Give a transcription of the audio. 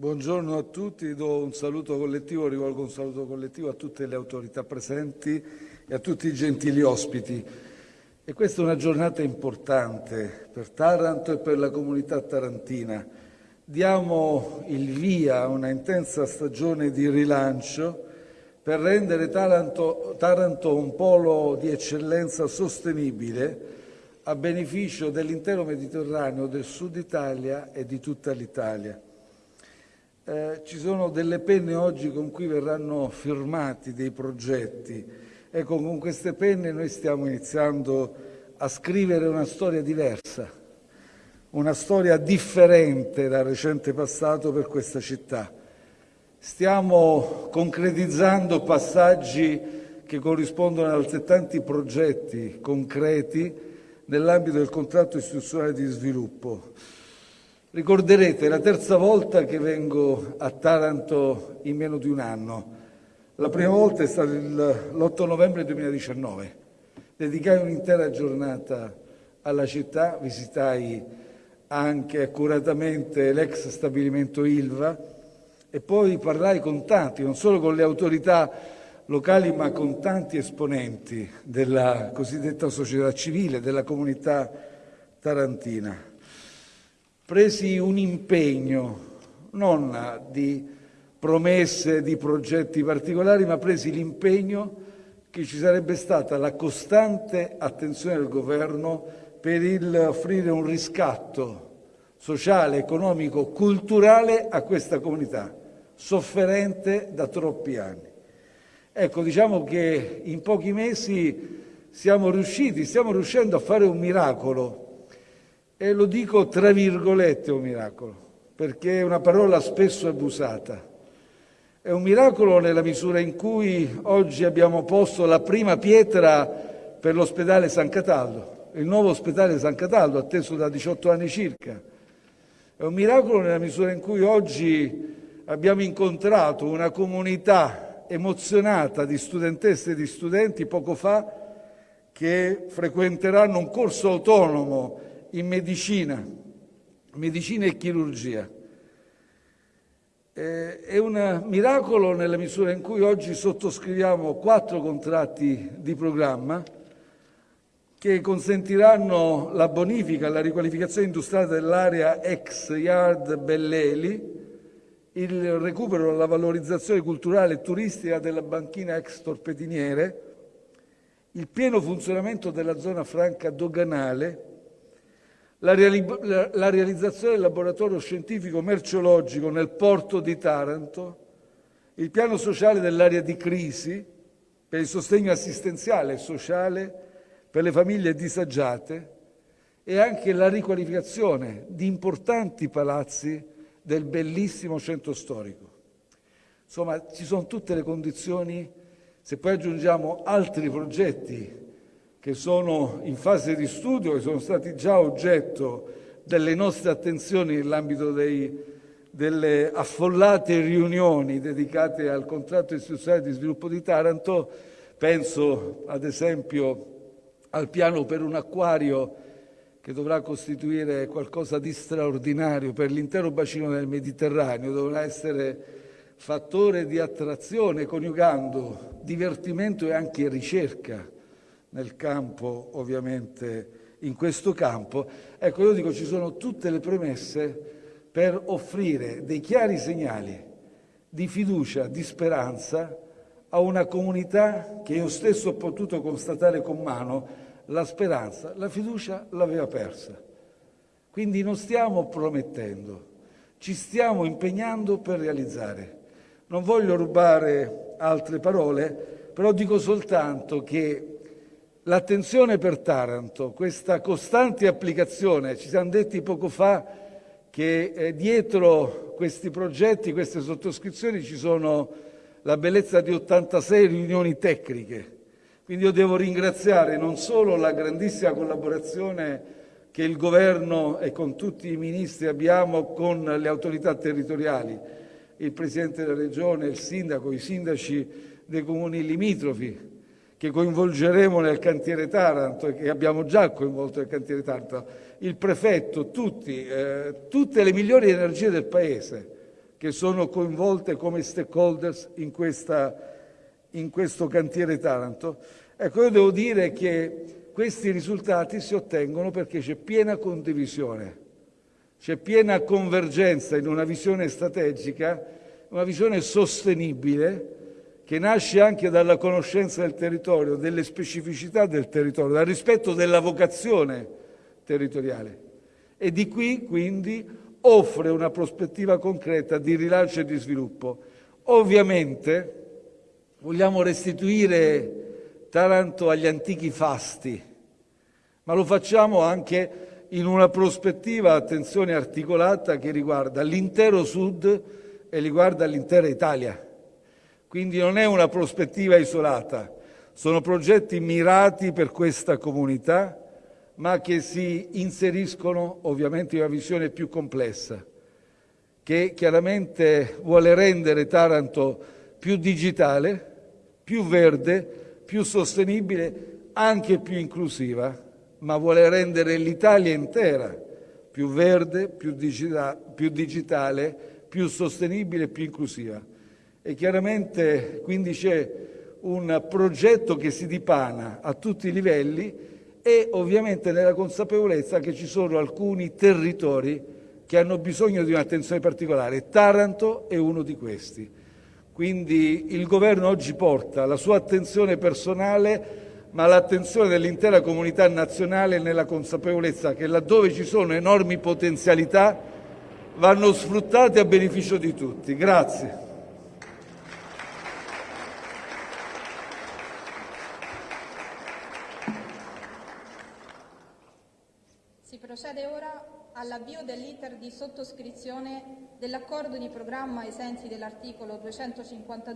Buongiorno a tutti, do un saluto collettivo, rivolgo un saluto collettivo a tutte le autorità presenti e a tutti i gentili ospiti. E questa è una giornata importante per Taranto e per la comunità tarantina. Diamo il via a una intensa stagione di rilancio per rendere Taranto, Taranto un polo di eccellenza sostenibile a beneficio dell'intero Mediterraneo, del Sud Italia e di tutta l'Italia. Eh, ci sono delle penne oggi con cui verranno firmati dei progetti. Ecco, con queste penne noi stiamo iniziando a scrivere una storia diversa, una storia differente dal recente passato per questa città. Stiamo concretizzando passaggi che corrispondono ad altrettanti progetti concreti nell'ambito del contratto istituzionale di sviluppo. Ricorderete, è la terza volta che vengo a Taranto in meno di un anno. La prima volta è stata l'8 novembre 2019. Dedicai un'intera giornata alla città, visitai anche accuratamente l'ex stabilimento Ilva e poi parlai con tanti, non solo con le autorità locali, ma con tanti esponenti della cosiddetta società civile, della comunità tarantina presi un impegno, non di promesse, di progetti particolari, ma presi l'impegno che ci sarebbe stata la costante attenzione del Governo per il offrire un riscatto sociale, economico, culturale a questa comunità, sofferente da troppi anni. Ecco, diciamo che in pochi mesi siamo riusciti, stiamo riuscendo a fare un miracolo e lo dico tra virgolette un miracolo, perché è una parola spesso abusata. È un miracolo nella misura in cui oggi abbiamo posto la prima pietra per l'ospedale San Cataldo, il nuovo ospedale San Cataldo, atteso da 18 anni circa. È un miracolo nella misura in cui oggi abbiamo incontrato una comunità emozionata di studentesse e di studenti poco fa che frequenteranno un corso autonomo in medicina, medicina e chirurgia. È un miracolo nella misura in cui oggi sottoscriviamo quattro contratti di programma che consentiranno la bonifica e la riqualificazione industriale dell'area ex Yard Belleli, il recupero e la valorizzazione culturale e turistica della banchina ex Torpediniere, il pieno funzionamento della zona franca doganale la, realizzazione del laboratorio scientifico merceologico nel porto di Taranto, il piano sociale dell'area di crisi per il sostegno assistenziale e sociale per le famiglie disagiate e anche la riqualificazione di importanti palazzi del bellissimo centro storico. Insomma, ci sono tutte le condizioni, se poi aggiungiamo altri progetti che sono in fase di studio e sono stati già oggetto delle nostre attenzioni nell'ambito delle affollate riunioni dedicate al contratto istituzionale di sviluppo di Taranto. Penso ad esempio al piano per un acquario che dovrà costituire qualcosa di straordinario per l'intero bacino del Mediterraneo, dovrà essere fattore di attrazione coniugando divertimento e anche ricerca nel campo, ovviamente in questo campo. Ecco, io dico ci sono tutte le premesse per offrire dei chiari segnali di fiducia, di speranza a una comunità che io stesso ho potuto constatare con mano la speranza, la fiducia l'aveva persa. Quindi non stiamo promettendo, ci stiamo impegnando per realizzare. Non voglio rubare altre parole, però dico soltanto che L'attenzione per Taranto, questa costante applicazione, ci siamo detti poco fa che eh, dietro questi progetti, queste sottoscrizioni ci sono la bellezza di 86 riunioni tecniche. Quindi io devo ringraziare non solo la grandissima collaborazione che il Governo e con tutti i ministri abbiamo con le autorità territoriali, il Presidente della Regione, il Sindaco, i sindaci dei comuni limitrofi, che coinvolgeremo nel cantiere Taranto e che abbiamo già coinvolto nel cantiere Taranto, il prefetto, tutti, eh, tutte le migliori energie del Paese che sono coinvolte come stakeholders in, questa, in questo cantiere Taranto. Ecco, io devo dire che questi risultati si ottengono perché c'è piena condivisione, c'è piena convergenza in una visione strategica, una visione sostenibile che nasce anche dalla conoscenza del territorio, delle specificità del territorio, dal rispetto della vocazione territoriale. E di qui quindi offre una prospettiva concreta di rilancio e di sviluppo. Ovviamente vogliamo restituire Taranto agli antichi fasti, ma lo facciamo anche in una prospettiva, attenzione, articolata che riguarda l'intero Sud e riguarda l'intera Italia. Quindi non è una prospettiva isolata, sono progetti mirati per questa comunità, ma che si inseriscono ovviamente in una visione più complessa, che chiaramente vuole rendere Taranto più digitale, più verde, più sostenibile, anche più inclusiva, ma vuole rendere l'Italia intera più verde, più, digita più digitale, più sostenibile più inclusiva. E chiaramente quindi c'è un progetto che si dipana a tutti i livelli e ovviamente nella consapevolezza che ci sono alcuni territori che hanno bisogno di un'attenzione particolare. Taranto è uno di questi. Quindi il governo oggi porta la sua attenzione personale ma l'attenzione dell'intera comunità nazionale nella consapevolezza che laddove ci sono enormi potenzialità vanno sfruttate a beneficio di tutti. Grazie. Procede ora all'avvio dell'iter di sottoscrizione dell'accordo di programma ai sensi dell'articolo 252